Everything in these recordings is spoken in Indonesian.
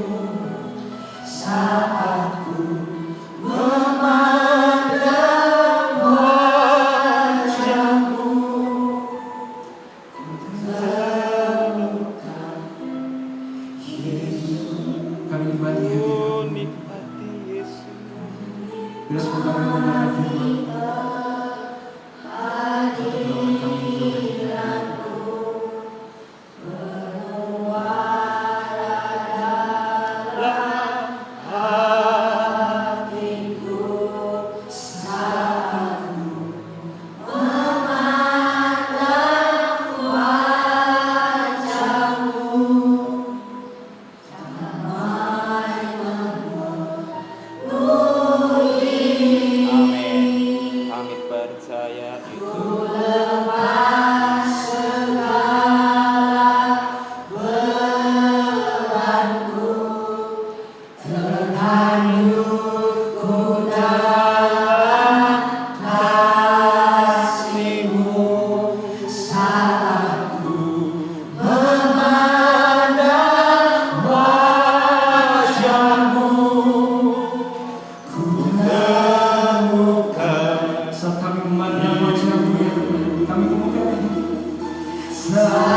Kami Tepuk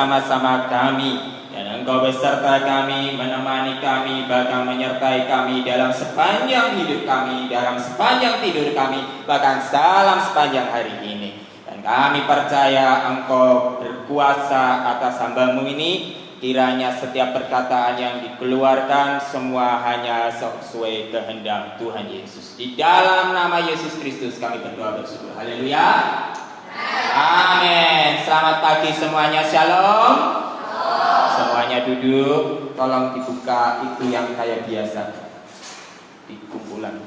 bersama-sama kami dan Engkau beserta kami, menemani kami, bahkan menyertai kami dalam sepanjang hidup kami, dalam sepanjang tidur kami, bahkan dalam sepanjang hari ini. Dan kami percaya Engkau berkuasa atas hambamu ini Kiranya setiap perkataan yang dikeluarkan semua hanya sesuai kehendak Tuhan Yesus. Di dalam nama Yesus Kristus kami berdoa bersyukur. Haleluya. Amin. Selamat pagi semuanya. Shalom. Semuanya duduk. Tolong dibuka itu yang kayak biasa. Di kumpulan.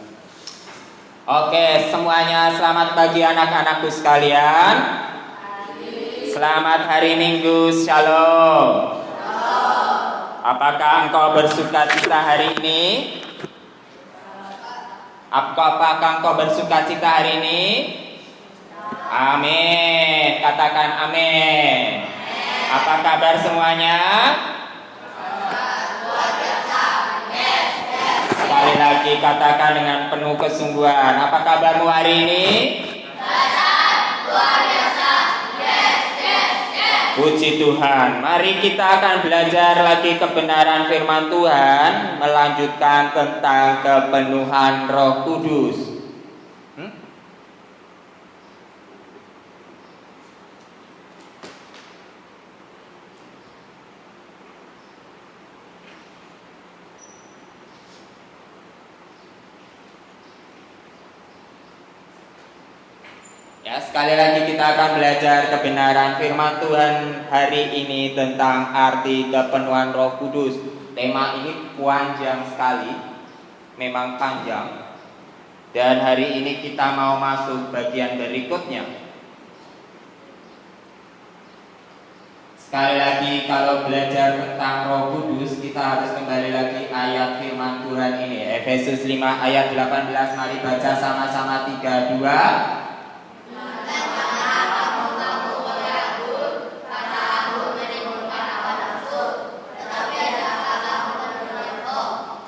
Oke, semuanya selamat pagi anak-anakku sekalian. Selamat hari Minggu. Shalom. Apakah engkau bersuka cita hari ini? Apakah engkau bersuka cita hari ini? Amin. Katakan amin. Apa kabar semuanya? Sekali lagi katakan dengan penuh kesungguhan. Apa kabarmu hari ini? Puji Tuhan. Mari kita akan belajar lagi kebenaran firman Tuhan, melanjutkan tentang kepenuhan Roh Kudus. Ya, sekali lagi kita akan belajar kebenaran firman Tuhan hari ini tentang arti kepenuhan Roh Kudus. Tema ini panjang sekali, memang panjang. Dan hari ini kita mau masuk bagian berikutnya. Sekali lagi kalau belajar tentang Roh Kudus kita harus kembali lagi ayat firman Tuhan ini Efesus 5 ayat 18 mari baca sama-sama 32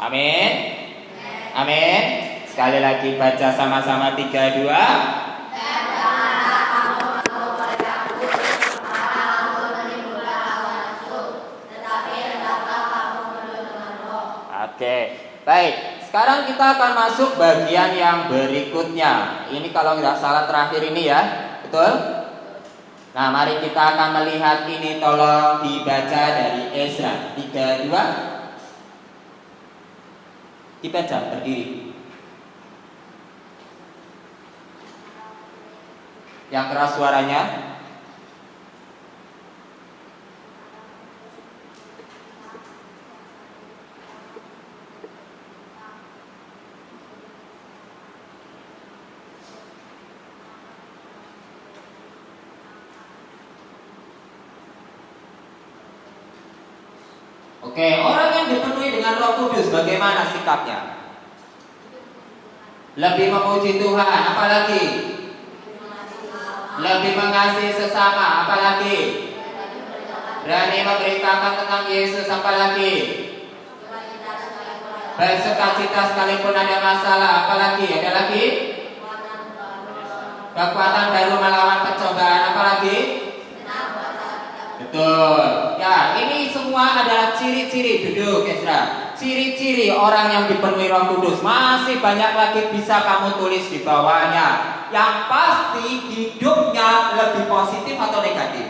Amin. Amin. Sekali lagi baca sama-sama tiga dua. Oke, baik. Sekarang kita akan masuk bagian yang berikutnya. Ini kalau nggak salah terakhir ini ya, betul? Nah, mari kita akan melihat ini. Tolong dibaca dari Ezra 32 dibaca berdiri. Yang keras suaranya. Oke, orang dengan Roh Kudus bagaimana sikapnya? Lebih memuji Tuhan, apalagi? Lebih mengasihi sesama, apalagi? Berani memberitakan tentang Yesus, apalagi? Bersuka cita sekalipun ada masalah, apalagi? Ada lagi? Kekuatan baru melawan pencobaan, apalagi? Betul. Ya, ini semua adalah ciri-ciri duduk, Ezra. Ciri-ciri orang yang dipenuhi Roh Kudus. Masih banyak lagi bisa kamu tulis di bawahnya. Yang pasti hidupnya lebih positif atau negatif?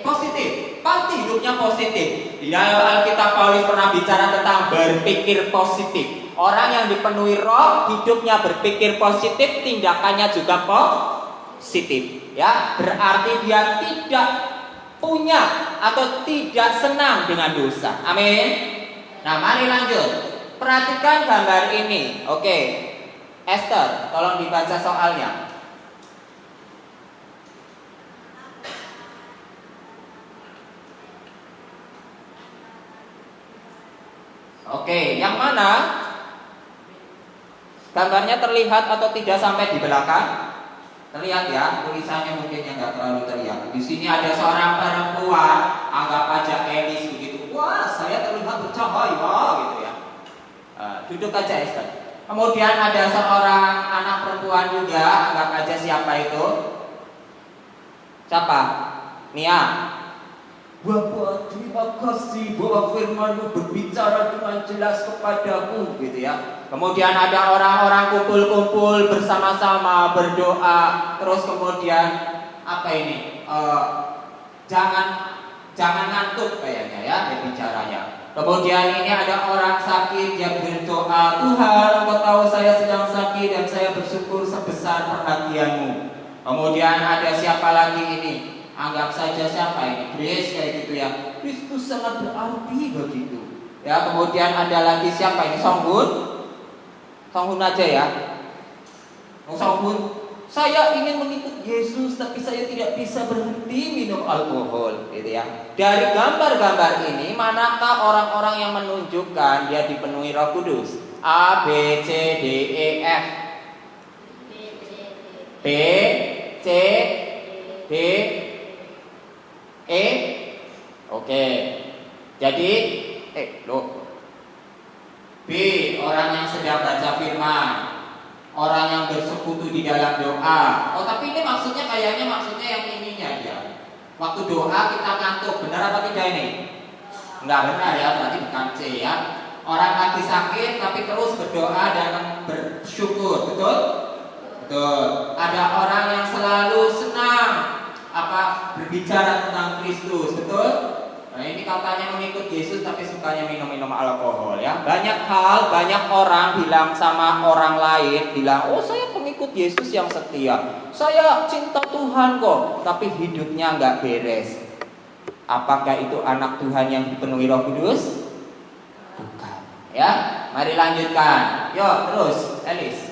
Positif. Pasti hidupnya positif. Di dalam Alkitab Paulus pernah bicara tentang berpikir positif. Orang yang dipenuhi roh, hidupnya berpikir positif, tindakannya juga positif. Ya, berarti dia tidak punya atau tidak senang dengan dosa. Amin. Nah, mari lanjut. Perhatikan gambar ini. Oke. Esther, tolong dibaca soalnya. Oke, yang mana? Gambarnya terlihat atau tidak sampai di belakang? Terlihat ya, tulisannya mungkin yang nggak terlalu terlihat. Di sini ada seorang perempuan, anggap aja Elis begitu. Wah, saya terlihat bercahaya gitu ya. Uh, duduk aja Esther. Kemudian ada seorang anak perempuan juga, anggap aja siapa itu? Siapa? Nia. Bapak terima kasih bahwa firmanmu berbicara dengan jelas kepadaku gitu ya. Kemudian ada orang-orang kumpul-kumpul bersama-sama berdoa. Terus kemudian apa ini? Uh, Jangan jangan ngantuk kayaknya ya bicaranya. Kemudian ini ada orang sakit yang berdoa Tuhan engkau tahu saya sedang sakit dan saya bersyukur sebesar perhatianmu. Kemudian ada siapa lagi ini anggap saja siapa ini Grace kayak gitu ya. Kristus sangat berarti begitu. Ya kemudian ada lagi siapa ini? Songhun? Songhun aja ya. Oh, Songhun saya ingin mengikut Yesus tapi saya tidak bisa berhenti minum alkohol gitu ya. Dari gambar-gambar ini manakah orang-orang yang menunjukkan dia dipenuhi Roh Kudus? A B C D E F. B C D E? Oke Jadi? Eh lo. B Orang yang sedang baca firman. Orang yang bersekutu di dalam doa. Oh tapi ini maksudnya kayaknya maksudnya yang ininya ya Waktu doa kita ngantuk Benar apa tidak ini? Enggak benar ya berarti bukan C ya. Orang lagi sakit tapi terus berdoa dan bersyukur. Betul? Betul. Ada orang yang selalu senang apa berbicara tentang Kristus, betul? Nah ini katanya mengikut Yesus tapi sukanya minum-minum alkohol ya. Banyak hal, banyak orang bilang sama orang lain bilang, oh saya pengikut ikut Yesus yang setia. Saya cinta Tuhan kok, tapi hidupnya nggak beres. Apakah itu anak Tuhan yang dipenuhi Roh Kudus? Bukan. Ya, mari lanjutkan. Yuk, terus, Elis.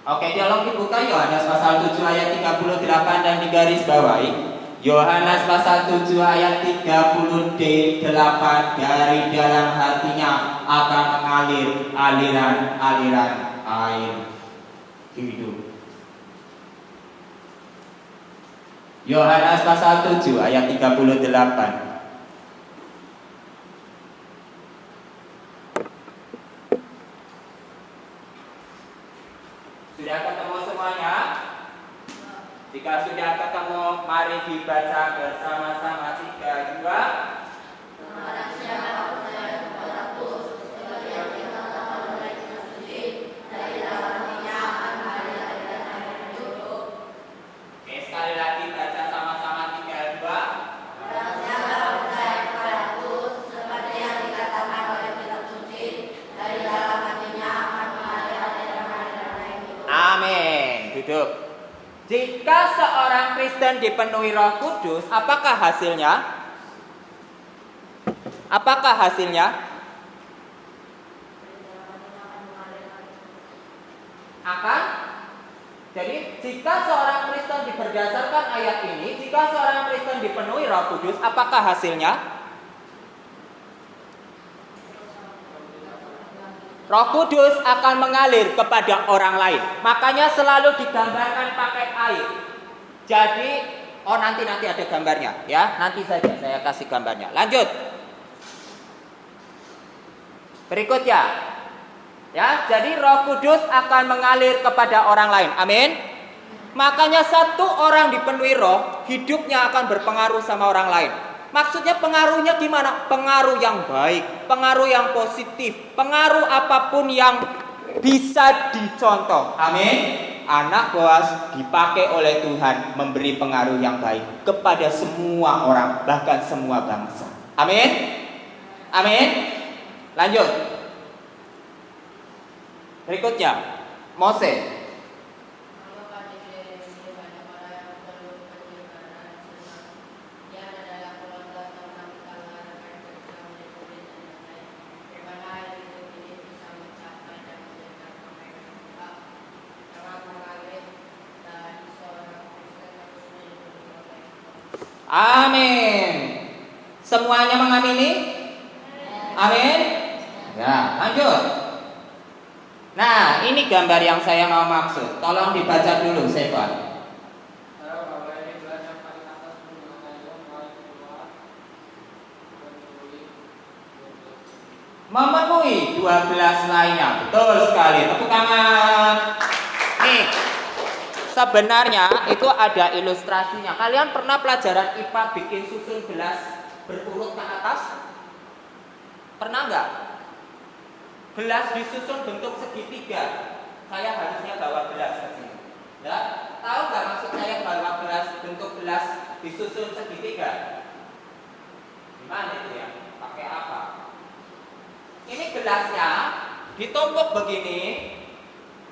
Oke, dialog dibuka Yohanes pasal 7 ayat 38 dan digaris bawahi. Yohanes pasal 7 ayat 38 dari dalam hatinya akan mengalir aliran-aliran air hidup. Yohanes pasal 7 ayat 38 Sudah ketemu semuanya? Jika sudah ketemu, mari dibaca bersama-sama tiga dua sekali lagi baca sama-sama tiga dua. Amin. Duduk. Jika seorang Kristen dipenuhi Roh Kudus, apakah hasilnya? Apakah hasilnya? Akan jadi jika seorang Kristen berdasarkan ayat ini, jika seorang Kristen dipenuhi Roh Kudus, apakah hasilnya? Roh Kudus akan mengalir kepada orang lain. Makanya selalu digambarkan pakai air. Jadi, oh nanti nanti ada gambarnya, ya. Nanti saja saya kasih gambarnya. Lanjut. Berikutnya. Ya, jadi Roh Kudus akan mengalir kepada orang lain. Amin. Makanya satu orang dipenuhi roh, hidupnya akan berpengaruh sama orang lain. Maksudnya pengaruhnya gimana? Pengaruh yang baik, pengaruh yang positif, pengaruh apa pun yang bisa dicontoh. Amin. Anak Boas dipakai oleh Tuhan memberi pengaruh yang baik kepada semua orang, bahkan semua bangsa. Amin. Amin. Lanjut. Berikutnya, Mose. Amin. Semuanya mengamini? Amin. Ya, lanjut. Nah, ini gambar yang saya mau maksud. Tolong dibaca dulu, Sevan. Memenuhi 12 lainnya. Betul sekali. Tepuk tangan. Nih, sebenarnya itu ada ilustrasinya. Kalian pernah pelajaran IPA bikin susun gelas berurut ke atas? Pernah nggak? Gelas disusun bentuk segitiga. Saya harusnya bawa gelas ke sini. Ya, tahu nggak maksud saya bawa gelas bentuk gelas disusun segitiga? Gimana itu ya? Pakai apa? Ini gelasnya ditumpuk begini,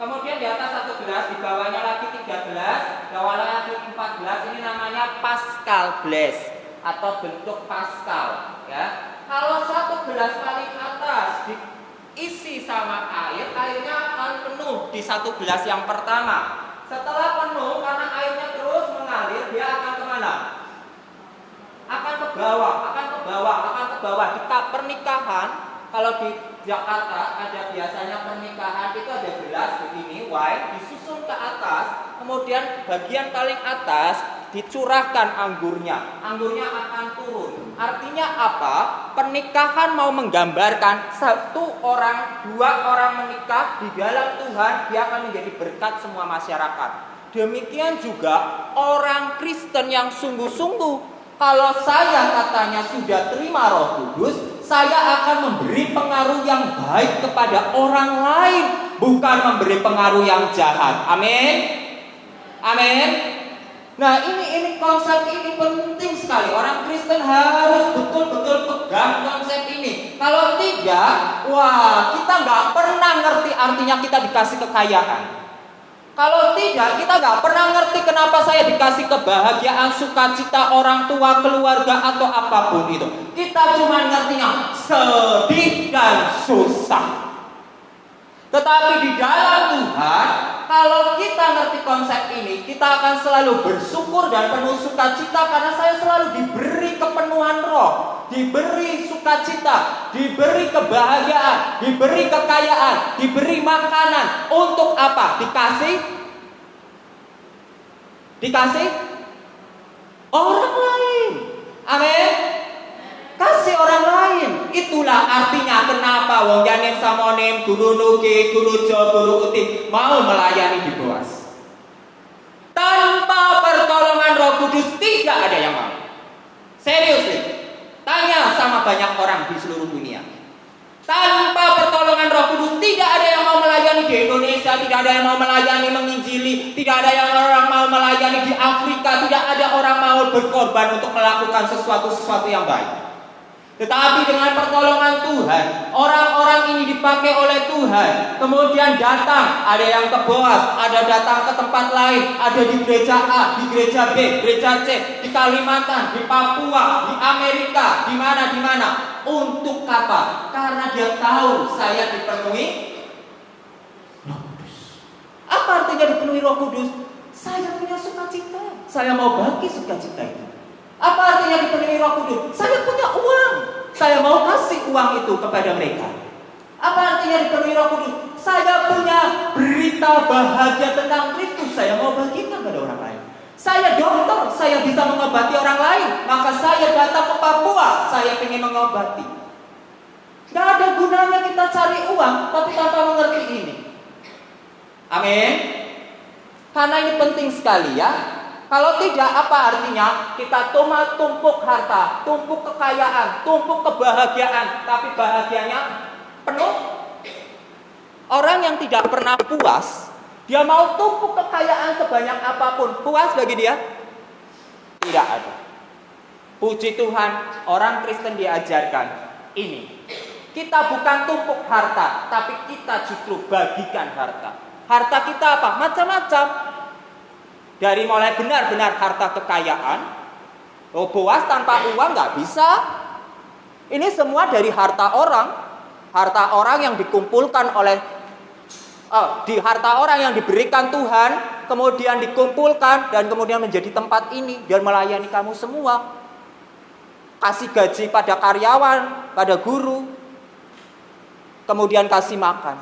kemudian di atas satu gelas, di bawahnya lagi tiga gelas, bawahnya lagi empat gelas. Ini namanya Pascal glass atau bentuk Pascal. Ya, kalau satu gelas paling atas diisi sama air, airnya akan penuh di satu gelas yang pertama. Setelah penuh, karena airnya terus mengalir, dia akan ke mana? Akan ke bawah, akan ke bawah, akan ke bawah. Di pernikahan, kalau di Jakarta ada biasanya pernikahan itu ada gelas begini wine disusun ke atas, kemudian bagian paling atas dicurahkan anggurnya. Anggurnya akan turun. Artinya apa? Pernikahan mau menggambarkan satu orang, dua orang menikah di dalam Tuhan, dia akan menjadi berkat semua masyarakat. Demikian juga orang Kristen yang sungguh-sungguh kalau saya katanya sudah terima Roh Kudus, saya akan memberi pengaruh yang baik kepada orang lain, bukan memberi pengaruh yang jahat. Amin. Amin. Nah ini ini konsep ini penting sekali. Orang Kristen harus betul-betul pegang konsep ini. Kalau tidak, wah kita nggak pernah ngerti artinya kita dikasih kekayaan. Kalau tidak, kita nggak pernah ngerti kenapa saya dikasih kebahagiaan, sukacita orang tua, keluarga atau apa pun itu. Kita cuma ngertinya sedih dan susah. Tetapi di dalam Tuhan, kalau kita ngerti konsep ini, kita akan selalu bersyukur dan penuh sukacita karena saya selalu diberi kepenuhan roh, diberi sukacita, diberi kebahagiaan, diberi kekayaan, diberi makanan. Untuk apa? Dikasih? Dikasih? Orang lain. Amin. Kasih orang lain. Itulah artinya kenapa wong janin samonim, guru nuki, guru jo, guru uti mau melayani di Boas. Tanpa pertolongan Roh Kudus tidak ada yang mau. Serius nih. Tanya sama banyak orang di seluruh dunia. Tanpa pertolongan Roh Kudus tidak ada yang mau melayani di Indonesia, tidak ada yang mau melayani menginjili, tidak ada yang orang mau melayani di Afrika, tidak ada orang mau berkorban untuk melakukan sesuatu-sesuatu yang baik. Tetapi dengan pertolongan Tuhan, orang-orang ini dipakai oleh Tuhan. Kemudian datang, ada yang ke Boas, ada datang ke tempat lain, ada di gereja A, di gereja B, gereja C, di Kalimantan, di Papua, di Amerika, di mana di mana. Untuk apa? Karena dia tahu saya dipenuhi Roh Kudus. Apa artinya dipenuhi Roh Kudus? Saya punya sukacita. Saya mau bagi sukacita itu. Apa artinya dipenuhi Roh Kudus? Saya punya. Saya mau kasih uang itu kepada mereka. Apa artinya dipenuhi Roh Kudus? Saya punya berita bahagia tentang Kristus. Saya mau bagikan kepada orang lain. Saya dokter, saya bisa mengobati orang lain. Maka saya datang ke Papua, saya ingin mengobati. Gak ada gunanya kita cari uang, tapi tanpa mengerti ini. Amin. Karena ini penting sekali ya. Kalau tidak apa artinya? Kita cuma tumpuk harta, tumpuk kekayaan, tumpuk kebahagiaan, tapi bahagianya penuh. Orang yang tidak pernah puas, dia mau tumpuk kekayaan sebanyak apa pun, puas bagi dia? Tidak ada. Puji Tuhan, orang Kristen diajarkan ini. Kita bukan tumpuk harta, tapi kita justru bagikan harta. Harta kita apa? Macam-macam. Dari mulai benar-benar harta kekayaan, oh Boas tanpa uang nggak bisa. Ini semua dari harta orang, harta orang yang dikumpulkan oleh, oh, di harta orang yang diberikan Tuhan, kemudian dikumpulkan dan kemudian menjadi tempat ini dan melayani kamu semua. Kasih gaji pada karyawan, pada guru, kemudian kasih makan.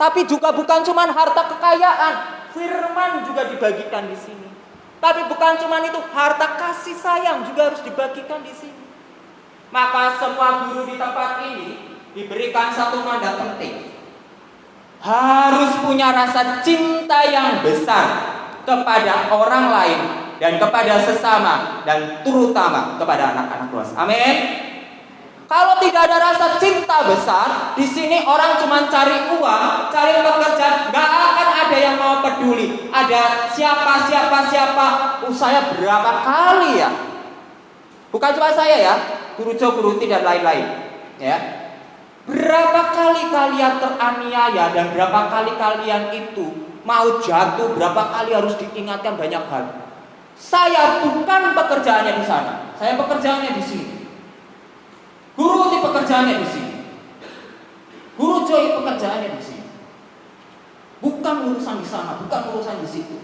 Tapi juga bukan cuma harta kekayaan, firman juga dibagikan di sini. Tapi bukan cuma itu, harta kasih sayang juga harus dibagikan di sini. Maka semua guru di tempat ini diberikan satu mandat penting. Harus punya rasa cinta yang besar kepada orang lain dan kepada sesama dan terutama kepada anak-anak luas. Amin. Kalau tidak ada rasa cinta besar, di sini orang cuma cari uang, cari pekerjaan, nggak akan ada yang mau peduli. Ada siapa, siapa, siapa, uh, saya berapa kali ya? Bukan cuma saya ya, guru Jo, guru dan lain-lain. Ya, berapa kali kalian teraniaya dan berapa kali kalian itu mau jatuh, berapa kali harus diingatkan banyak hal. Saya bukan pekerjaannya di sana, saya pekerjaannya di sini. Guru di pekerjaannya di sini. Guru Joy pekerjaannya di sini. Bukan urusan di sana, bukan urusan di situ.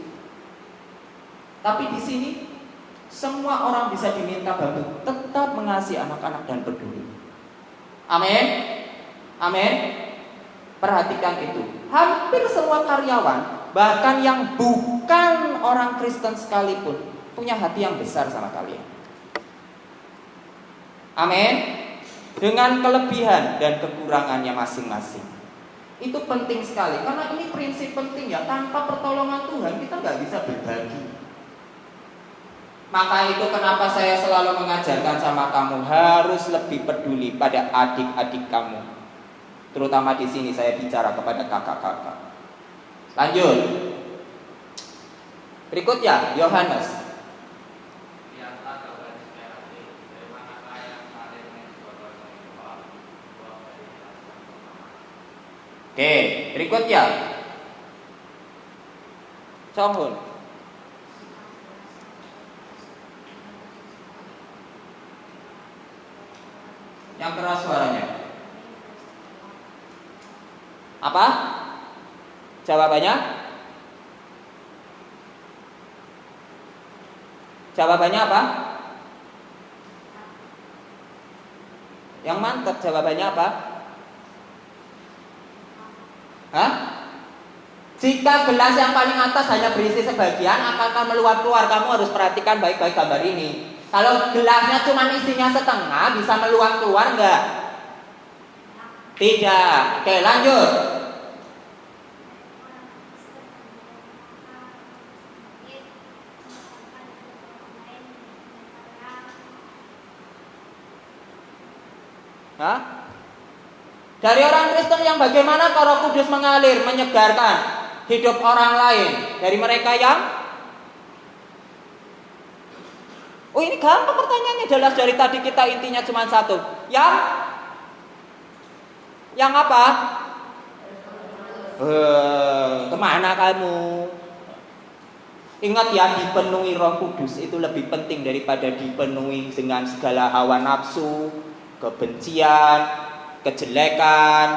Tapi di sini semua orang bisa diminta bantu tetap mengasihi anak-anak dan peduli. Amin. Amin. Perhatikan itu. Hampir semua karyawan, bahkan yang bukan orang Kristen sekalipun, punya hati yang besar sama kalian. Amin dengan kelebihan dan kekurangannya masing-masing. Itu penting sekali karena ini prinsip penting ya. Tanpa pertolongan Tuhan kita nggak bisa berbagi. Maka itu kenapa saya selalu mengajarkan sama kamu harus lebih peduli pada adik-adik kamu. Terutama di sini saya bicara kepada kakak-kakak. Lanjut. Berikutnya Yohanes. Oke, berikutnya. Songhun. Yang keras suaranya. Apa? Jawabannya? Jawabannya apa? Yang mantap jawabannya apa? Hah? Jika gelas yang paling atas hanya berisi sebagian akan meluap keluar. Kamu harus perhatikan baik-baik gambar ini. Kalau gelasnya cuma isinya setengah, bisa meluap keluar enggak? Tidak. Oke, lanjut. Hah? Dari orang Kristen yang bagaimana Roh Kudus mengalir, menyegarkan hidup orang lain dari mereka yang Oh ini gampang pertanyaannya jelas dari tadi kita intinya cuma satu. Yang yang apa? Eh, ke mana kamu? Ingat ya dipenuhi Roh Kudus itu lebih penting daripada dipenuhi dengan segala hawa nafsu, kebencian, kejelekan,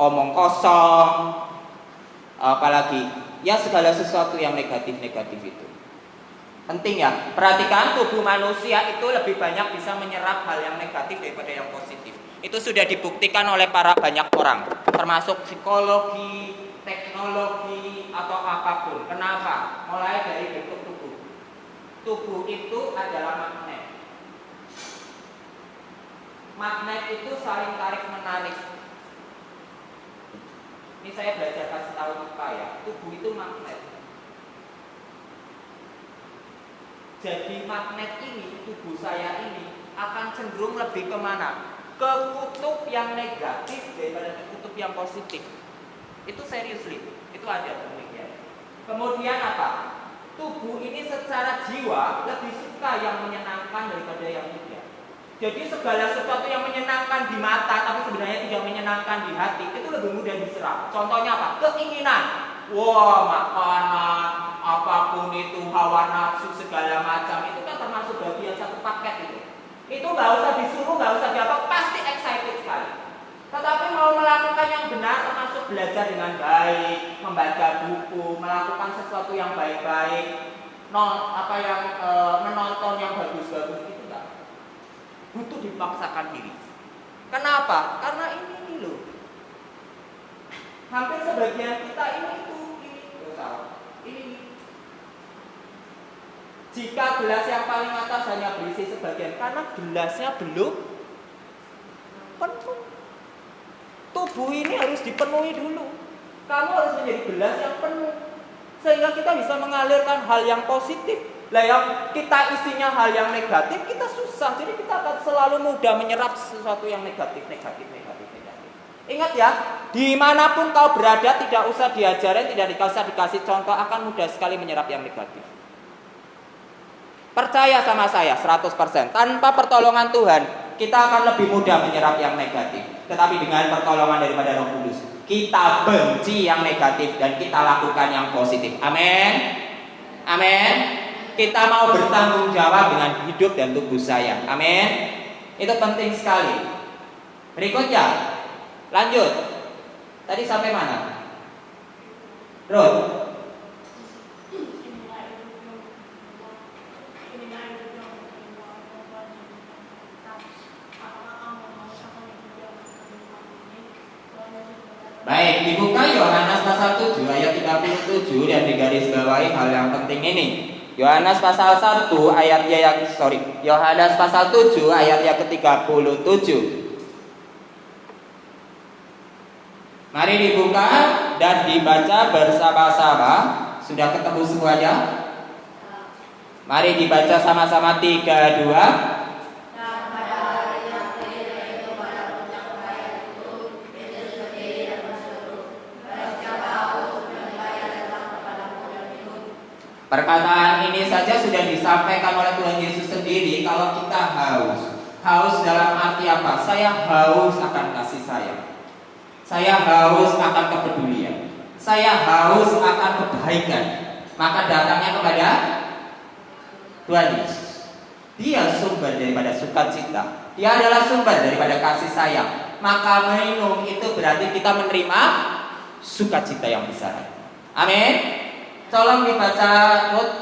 omong kosong, apalagi ya segala sesuatu yang negatif-negatif itu. Penting ya, perhatikan tubuh manusia itu lebih banyak bisa menyerap hal yang negatif daripada yang positif. Itu sudah dibuktikan oleh para banyak orang, termasuk psikologi, teknologi, atau apa pun. Kenapa? Mulai dari bentuk tubuh. Tubuh itu adalah magnet. Magnet itu saling tarik menarik. Ini saya belajar kasih tahu IPA ya. Tubuh itu magnet. Jadi magnet ini, tubuh saya ini akan cenderung lebih ke mana? Ke kutub yang negatif daripada ke kutub yang positif. Itu serius, Itu ada demikian. Kemudian apa? Tubuh ini secara jiwa lebih suka yang menyenangkan daripada yang. Jadi segala sesuatu yang menyenangkan di mata tapi sebenarnya tidak menyenangkan di hati itu lebih mudah diserap. Contohnya apa? Keinginan. Wah, makanan, apa pun itu hawa nafsu segala macam itu kan termasuk bagian satu paket itu. Itu nggak usah disuruh, nggak usah diapa, pasti excited sekali. Tetapi mau melakukan yang benar termasuk belajar dengan baik, membaca buku, melakukan sesuatu yang baik-baik, non apa yang e, menonton yang bagus-bagus. Butuh dipaksakan diri. Kenapa? Karena ini, ini loh. Hampir sebagian kita ini itu ini, ini jika gelas yang paling atas hanya berisi sebagian karena gelasnya belum penuh. Tubuh ini harus dipenuhi dulu. Kamu harus menjadi gelas yang penuh sehingga kita bisa mengalirkan hal yang positif. Lah yang kita isinya hal yang negatif, kita susah. Jadi kita akan selalu mudah menyerap sesuatu yang negatif, negatif, negatif, negatif. Ingat ya, di mana pun kau berada tidak usah diajarin, tidak dikasih dikasih contoh akan mudah sekali menyerap yang negatif. Percaya sama saya 100%. Tanpa pertolongan Tuhan, kita akan lebih mudah menyerap yang negatif. Tetapi dengan pertolongan daripada Roh Kudus, kita benci yang negatif dan kita lakukan yang positif. Amin. Amin. Kita mau bertanggung jawab dengan hidup dan tubuh saya. Amin. Itu penting sekali. Berikutnya, lanjut. Tadi sampai mana? Ruth. Baik, dibuka Yohanes pasal 7 ayat 37 dan digaris bawahi hal yang penting ini. Yohanes pasal 1 ayatnya yang sorry, Yohanes pasal 7 ayat yang ke-37. Mari dibuka dan dibaca bersama-sama. Sudah ketemu semuanya? Mari dibaca sama-sama 3 2 Perkataan ini saja sudah disampaikan oleh Tuhan Yesus sendiri kalau kita haus. Haus dalam arti apa? Saya haus akan kasih sayang. Saya haus akan kepedulian. Saya haus akan kebaikan. Maka datangnya kepada Tuhan Yesus. Dia sumber daripada sukacita. Dia adalah sumber daripada kasih sayang. Maka minum itu berarti kita menerima sukacita yang besar. Amin. Tolong dibaca Ruth.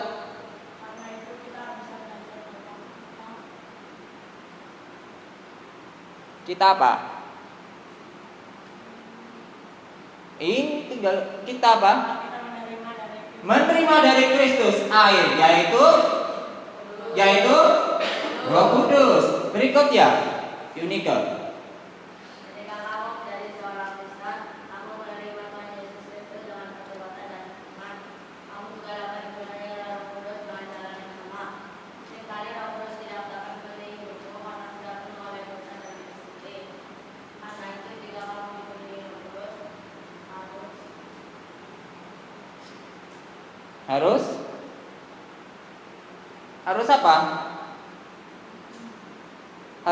Kita apa? Ini tinggal kita apa? Menerima dari Kristus air yaitu yaitu Roh Kudus. Berikutnya, Unique.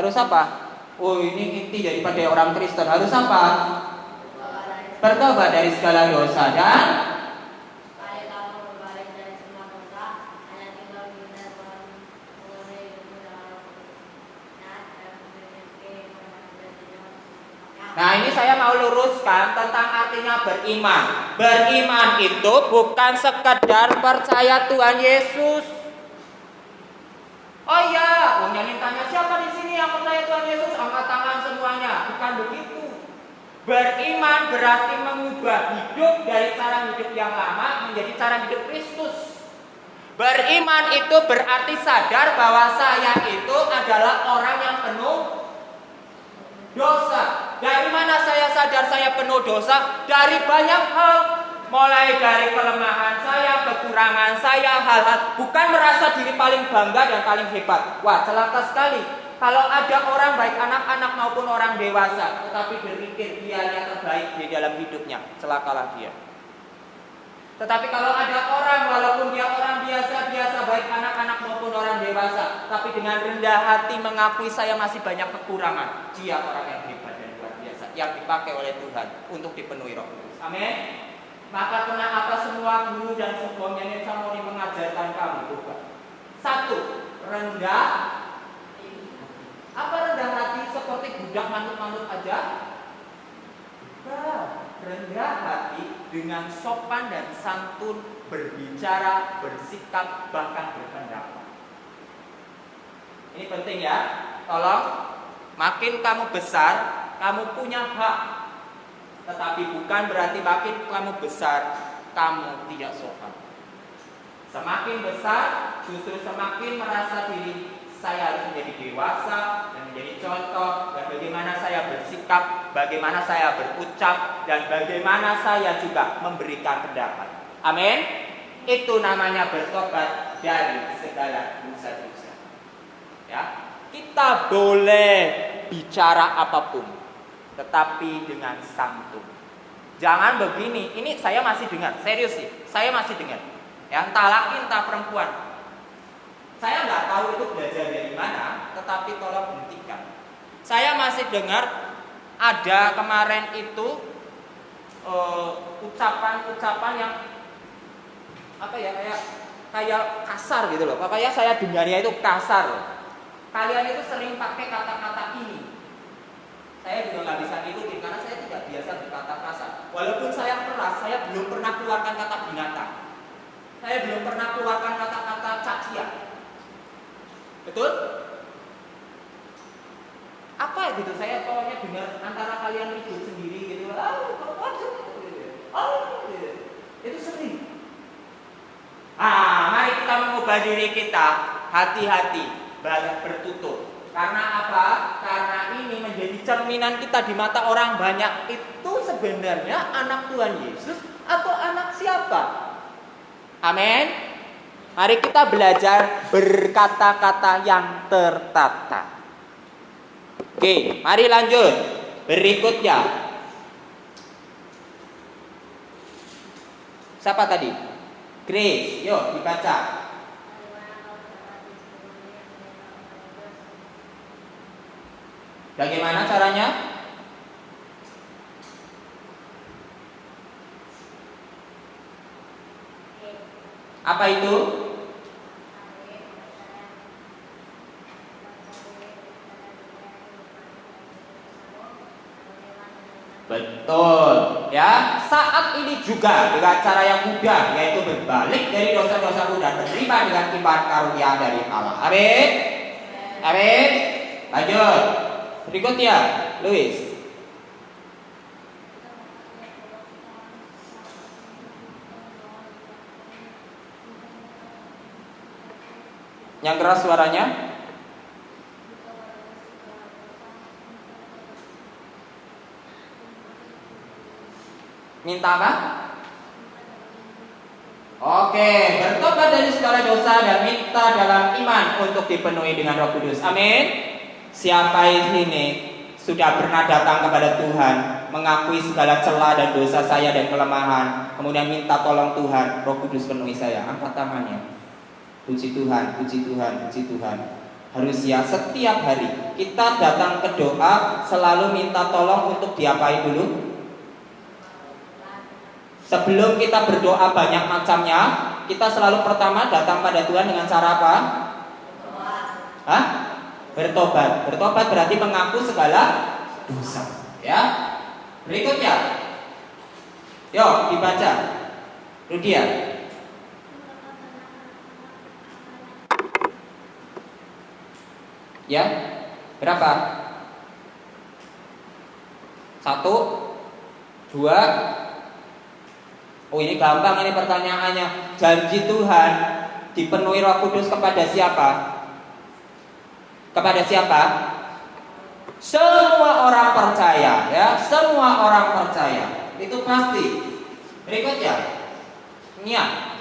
Harus apa? Oh ini inti daripada orang Kristen Harus apa? Bertobat dari segala dosa dan Nah ini saya mau luruskan tentang artinya beriman Beriman itu bukan sekedar percaya Tuhan Yesus Oh iya, nyanyi tanya siapa di sini yang percaya Tuhan Yesus? Angkat tangan semuanya Bukan begitu Beriman berarti mengubah hidup dari cara hidup yang lama menjadi cara hidup Kristus Beriman itu berarti sadar bahwa saya itu adalah orang yang penuh dosa. Dari mana saya sadar saya penuh dosa? Dari banyak hal. Mulai dari kelemahan saya, kekurangan saya, hal-hal bukan merasa diri paling bangga dan paling hebat. Wah, celaka sekali. Kalau ada orang baik anak-anak maupun orang dewasa, tetapi berpikir dia yang terbaik di dalam hidupnya, celakalah dia. Tetapi kalau ada orang walaupun dia orang biasa-biasa baik anak-anak maupun orang dewasa, tapi dengan rendah hati mengakui saya masih banyak kekurangan, dia orang yang hebat dan luar biasa yang dipakai oleh Tuhan untuk dipenuhi Roh. Amin. Maka kenapa semua guru dan semua nyanyi samoni mengajarkan kamu bukan? Satu, rendah. Apa rendah hati seperti budak manut-manut aja? Rendah hati dengan sopan dan santun berbicara, bersikap, bahkan berpendapat. Ini penting ya. Tolong, makin kamu besar, kamu punya hak. Tetapi bukan berarti makin kamu besar, kamu tidak sopan. Semakin besar, justru semakin merasa diri saya harus menjadi dewasa dan menjadi contoh dan bagaimana saya bersikap, bagaimana saya berucap dan bagaimana saya juga memberikan pendapat. Amin. Itu namanya bertobat dari segala dosa-dosa. Ya. Kita boleh bicara apa pun, tetapi dengan santun. Jangan begini, ini saya masih dengar, serius sih, saya masih dengar. Ya, entah laki entah perempuan, saya nggak tahu itu belajar dari mana, tetapi tolong hentikan. Saya masih dengar ada kemarin itu eh, ucapan-ucapan uh, yang apa ya kayak kayak kasar gitu loh. Pokoknya saya dengarnya itu kasar. Kalian itu sering pakai kata-kata ini. Saya juga nggak bisa ngikutin karena saya tidak biasa berkata kasar. Walaupun saya keras, saya belum pernah keluarkan kata binatang. Saya belum pernah keluarkan kata-kata cacian. Betul? Apa gitu? Saya pokoknya dengar antara kalian ribut sendiri gitu. Oh, oh, gitu. Itu sering. Ah, mari kita mengubah diri kita. Hati-hati, banyak bertutur. Karena apa? Karena ini menjadi cerminan kita di mata orang banyak. Itu sebenarnya anak Tuhan Yesus atau anak siapa? Amin. Mari kita belajar berkata-kata yang tertata. Oke, mari lanjut. Berikutnya. Siapa tadi? Grace, yuk dibaca. Bagaimana caranya? Apa itu? Betul, ya. Saat ini juga dengan cara yang mudah, yaitu berbalik dari dosa-dosa dan menerima dengan iman karunia dari Allah. Amin. Amin. Lanjut. Berikutnya, Louis. Yang keras suaranya? Minta apa? Oke, bertobat dari segala dosa dan minta dalam iman untuk dipenuhi dengan Roh Kudus. Amin. Siapa ini sudah pernah datang kepada Tuhan, mengakui segala celah dan dosa saya dan kelemahan, kemudian minta tolong Tuhan, Roh Kudus penuhi saya. Angkat tangannya. Puji Tuhan, puji Tuhan, puji Tuhan. Harus ya setiap hari kita datang ke doa selalu minta tolong untuk diapain dulu? Sebelum kita berdoa banyak macamnya, kita selalu pertama datang pada Tuhan dengan cara apa? Hah? Bertobat. Bertobat berarti mengaku segala dosa. Ya. Berikutnya. Yuk dibaca. Rudia. Ya. Berapa? Satu, dua, Oh ini gampang ini pertanyaannya. Janji Tuhan dipenuhi Roh Kudus kepada siapa? Kepada siapa? Semua orang percaya, ya, semua orang percaya. Itu pasti. Berikutnya. Nia.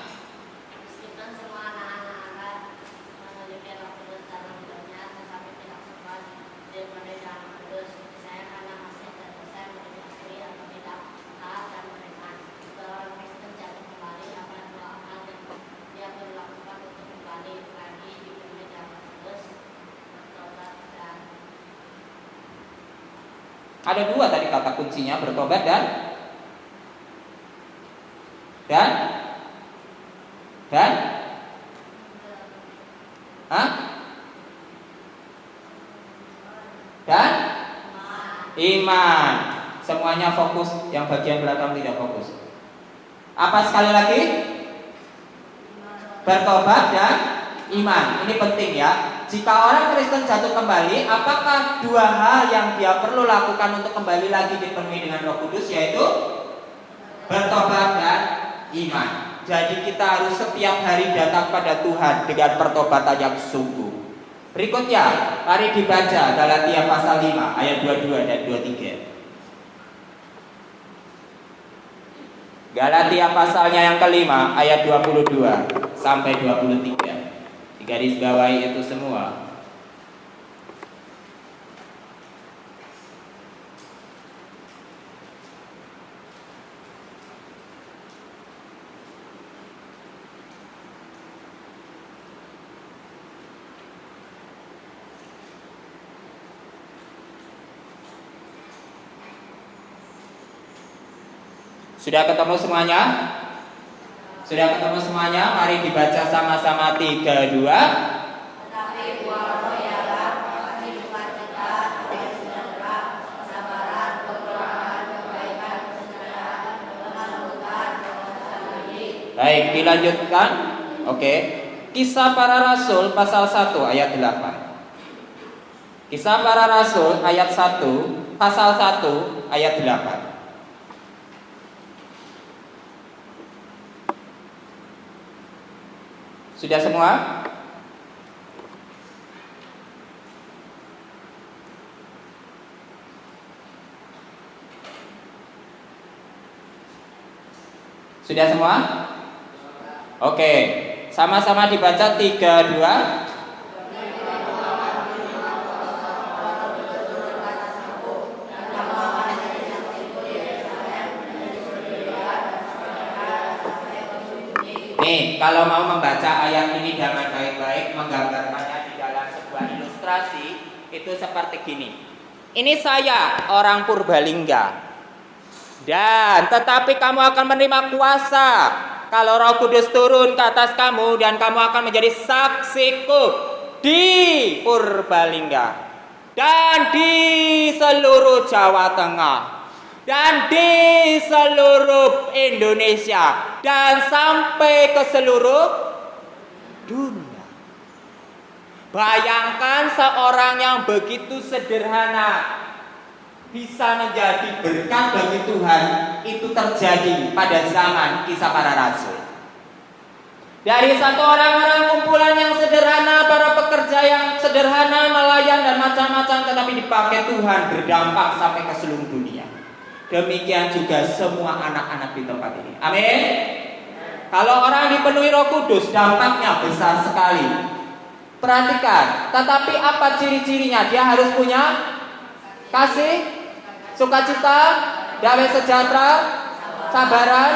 Ada dua tadi kata kuncinya bertobat dan dan dan Hah? Dan iman. Semuanya fokus, yang bagian belakang tidak fokus. Apa sekali lagi? Bertobat dan iman. Ini penting ya. Jika orang Kristen jatuh kembali, apakah dua hal yang dia perlu lakukan untuk kembali lagi dipenuhi dengan Roh Kudus yaitu bertobat dan iman. Jadi kita harus setiap hari datang pada Tuhan dengan pertobatan yang sungguh. Berikutnya, mari dibaca Galatia pasal 5 ayat 22 dan 23. Galatia pasalnya yang kelima ayat 22 sampai 23. Garis bawahi itu semua. Sudah ketemu semuanya? Sudah ketemu semuanya? Mari dibaca sama-sama 3 2 Tetapi buah roh ialah kasih sukacita, damai sejahtera, kesabaran, peperangan, kebaikan, kesejahteraan, kelembutan, penguasaan diri. Baik, dilanjutkan. Oke. Kisah para Rasul pasal 1 ayat 8. Kisah para Rasul ayat 1 pasal 1 ayat 8. Sudah semua? Sudah semua? Oke, sama-sama dibaca 3 2 kalau mau membaca ayat ini dengan baik-baik, menggambarkannya di dalam sebuah ilustrasi, itu seperti gini. Ini saya, orang Purbalingga. Dan tetapi kamu akan menerima kuasa kalau Roh Kudus turun ke atas kamu dan kamu akan menjadi saksiku di Purbalingga dan di seluruh Jawa Tengah dan di seluruh Indonesia dan sampai ke seluruh dunia. Bayangkan seorang yang begitu sederhana bisa menjadi berkat bagi Tuhan itu terjadi pada zaman kisah para rasul. Dari satu orang-orang kumpulan yang sederhana, para pekerja yang sederhana, nelayan dan macam-macam tetapi dipakai Tuhan berdampak sampai ke seluruh dunia. Demikian juga semua anak-anak di tempat ini. Amin. Kalau orang dipenuhi Roh Kudus, dampaknya besar sekali. Perhatikan, tetapi apa ciri-cirinya? Dia harus punya kasih, sukacita, damai sejahtera, sabaran,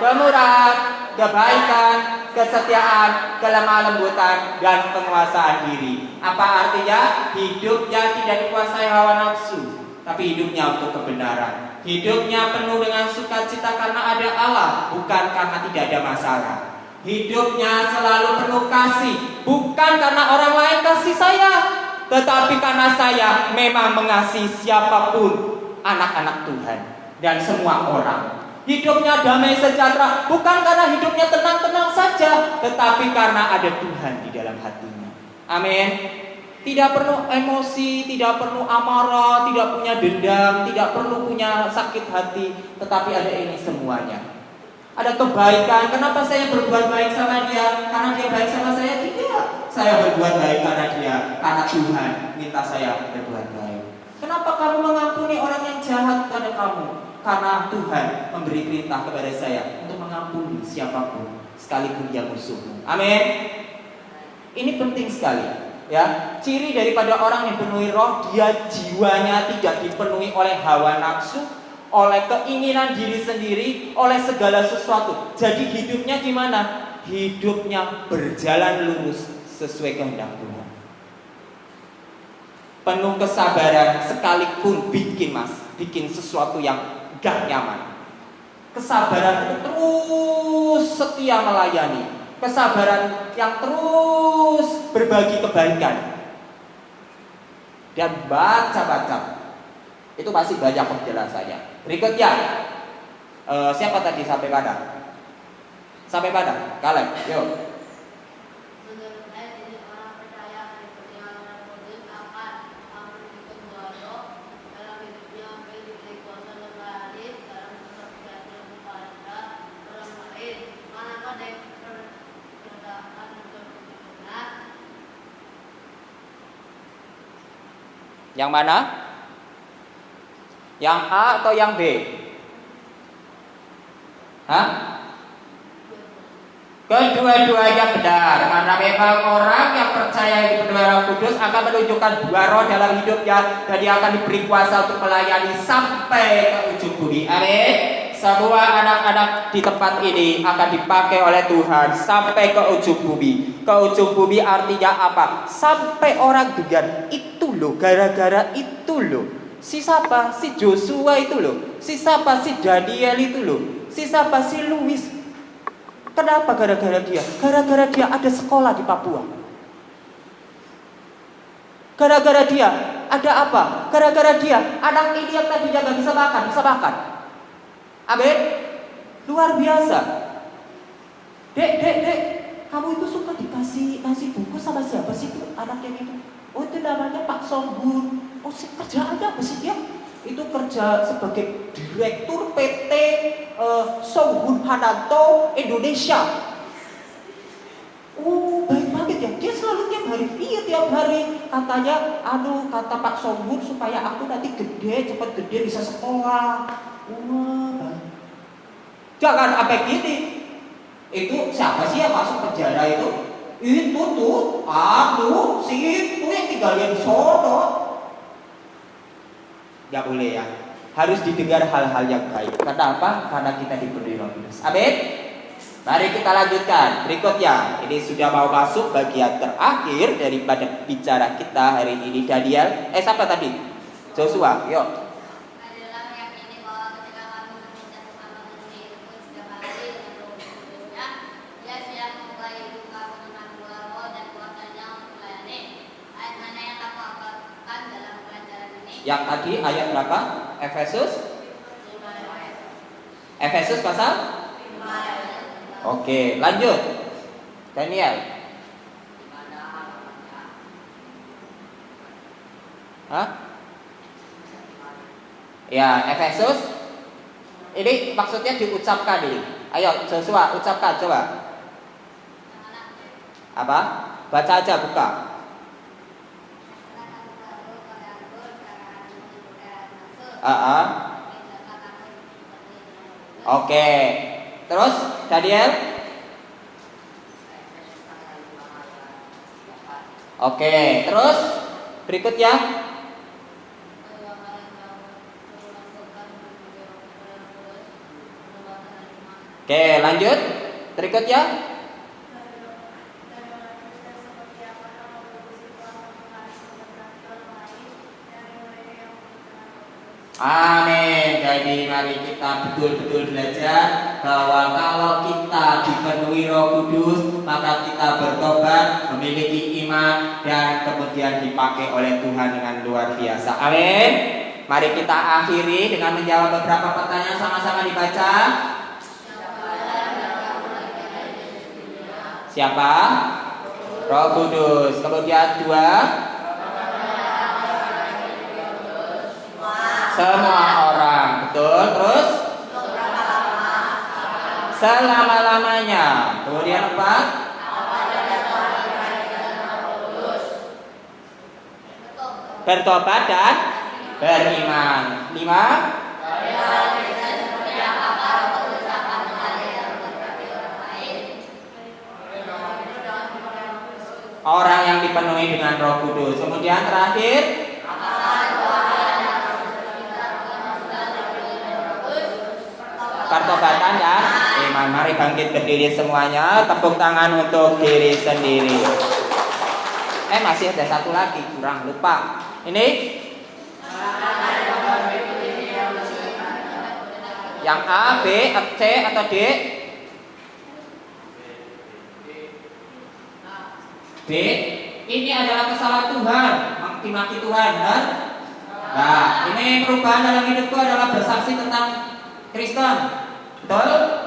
kemurahan, kebaikan, kesetiaan, kelemah lembutan, dan penguasaan diri. Apa artinya? Hidupnya tidak dikuasai hawa nafsu, tapi hidupnya untuk kebenaran. Hidupnya penuh dengan sukacita karena ada Allah, bukan karena tidak ada masalah. Hidupnya selalu penuh kasih, bukan karena orang lain kasih saya, tetapi karena saya memang mengasihi siapa pun anak-anak Tuhan dan semua orang. Hidupnya damai sejahtera bukan karena hidupnya tenang-tenang saja, tetapi karena ada Tuhan di dalam hatinya. Amin. Tidak perlu emosi, tidak perlu amarah, tidak punya dendam, tidak perlu punya sakit hati, tetapi ada ini semuanya. Ada kebaikan. Kenapa saya berbuat baik sama dia? Karena dia baik sama saya? Tidak. Saya berbuat baik karena dia, karena Tuhan minta saya berbuat baik. Kenapa kamu mengampuni orang yang jahat pada kamu? Karena Tuhan memberi perintah kepada saya untuk mengampuni siapa pun, sekalipun dia musuhmu. Amin. Ini penting sekali. Ya, ciri daripada orang yang dipenuhi roh, dia jiwanya tidak dipenuhi oleh hawa nafsu, oleh keinginan diri sendiri, oleh segala sesuatu. Jadi hidupnya gimana? Hidupnya berjalan lurus sesuai kehendak Tuhan. Penuh kesabaran sekalipun bikin mas, bikin sesuatu yang gak nyaman. Kesabaran itu terus setia melayani, kesabaran yang terus berbagi kebaikan dan baca-baca itu pasti banyak penjelasannya. Berikutnya, uh, siapa tadi sampai pada? Sampai pada? Kaleb, yuk. Yang mana? Yang A atau yang B? Hah? Kedua-duanya benar Karena memang orang yang percaya di Roh Kudus Akan menunjukkan dua roh dalam hidupnya Dan dia akan diberi kuasa untuk melayani Sampai ke ujung bumi Amin semua anak-anak di tempat ini akan dipakai oleh Tuhan sampai ke ujung bumi. Ke ujung bumi artinya apa? Sampai orang dengan itu loh, gara-gara itu loh. Si siapa? Si Joshua itu loh. Si siapa? Si Daniel itu loh. Si siapa? Si Louis. Kenapa gara-gara dia? Gara-gara dia ada sekolah di Papua. Gara-gara dia ada apa? Gara-gara dia anak ini yang tadinya gak bisa makan, bisa makan. Amin. Luar biasa. Dek, dek, dek, kamu itu suka dikasih kasih buku sama siapa sih itu anak yang itu? Oh itu namanya Pak Songbun. Oh si kerjaannya apa sih dia? Itu kerja sebagai direktur PT uh, eh, Songbun Hananto Indonesia. Oh baik banget ya. Dia selalu tiap hari, iya tiap hari katanya, aduh kata Pak Songbun supaya aku nanti gede, cepat gede bisa sekolah. Wah, Jangan sampai gini. Itu siapa sih yang masuk penjara itu? Itu tuh, aduh, si itu yang tinggalin sono. Gak boleh ya. Harus didengar hal-hal yang baik. Karena apa? Karena kita dipenuhi Roh Kudus. Amin. Mari kita lanjutkan. Berikutnya, ini sudah mau masuk bagian terakhir daripada bicara kita hari ini. Daniel, eh siapa tadi? Joshua, yuk. adalah meyakini bahwa ketika kami bekerja bersama dengan itu setiap hari dengan roh kudusnya, dia siap memulai buka pengenalan dua roh dan kuasanya untuk melayani. Ayat mana yang kamu hafalkan dalam pelajaran ini? Yang tadi ayat berapa? Efesus? Efesus pasal? Oke, lanjut. Daniel. Hah? Ya, Efesus. Ini maksudnya diucapkan ini. Ayo, Joshua, ucapkan coba. Apa? Baca aja, buka. Ah. Oke. Terus Daniel? Oke, terus berikutnya Oke, lanjut. Berikutnya Jadi mari kita betul-betul belajar bahwa kalau kita dipenuhi Roh Kudus, maka kita bertobat, memiliki iman dan kemudian dipakai oleh Tuhan dengan luar biasa. Amin. Mari kita akhiri dengan menjawab beberapa pertanyaan sama-sama dibaca. Siapa? Roh Kudus. Kemudian dua. Semua betul. Terus? Selama-lamanya. Kemudian empat. Bertobat dan beriman. Lima. Orang yang dipenuhi dengan Roh Kudus. Kemudian terakhir, pertobatan dan iman. Mari bangkit berdiri semuanya. Tepuk tangan untuk diri sendiri. Eh masih ada satu lagi kurang lupa. Ini yang A, B, C atau D? B. Ini adalah kesalahan Tuhan, maki-maki Tuhan, benar? Nah, ini perubahan dalam hidupku adalah bersaksi tentang Kristen. Betul?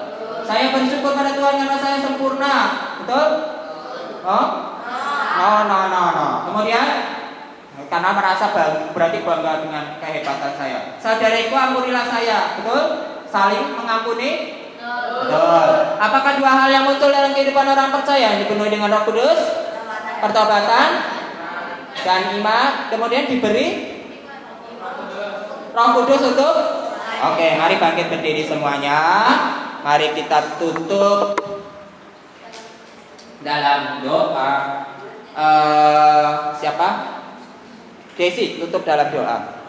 Saya bersyukur pada Tuhan karena saya sempurna. Betul? Oh? No, no, no, no. Kemudian karena merasa bang- berarti bangga dengan kehebatan saya. Saudariku ampunilah saya. Betul? Saling mengampuni? Betul. Apakah dua hal yang muncul dalam kehidupan orang percaya yang dipenuhi dengan Roh Kudus? Pertobatan dan iman, kemudian diberi Roh Kudus untuk Oke, mari bangkit berdiri semuanya. Mari kita tutup dalam doa. Eh, siapa? Desi, tutup dalam doa.